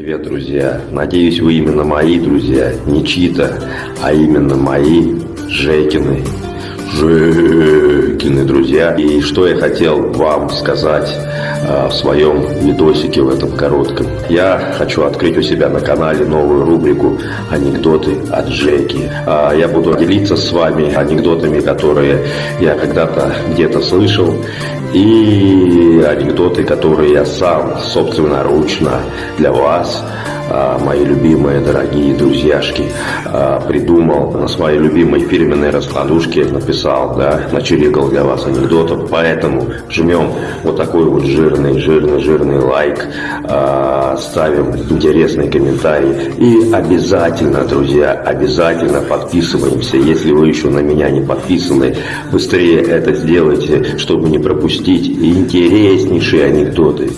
Привет, друзья! Надеюсь, вы именно мои друзья, не чьи-то, а именно мои Жекины. Жекины, друзья. И что я хотел вам сказать э, в своем видосике в этом коротком. Я хочу открыть у себя на канале новую рубрику «Анекдоты от Жеки». Э, я буду делиться с вами анекдотами, которые я когда-то где-то слышал, и анекдоты, которые я сам собственноручно для вас мои любимые, дорогие друзьяшки, а, придумал на своей любимой фирменной раскладушке, написал, да, начерикал для вас анекдотов, поэтому жмем вот такой вот жирный, жирный, жирный лайк, а, ставим интересный комментарий и обязательно, друзья, обязательно подписываемся, если вы еще на меня не подписаны, быстрее это сделайте, чтобы не пропустить интереснейшие анекдоты.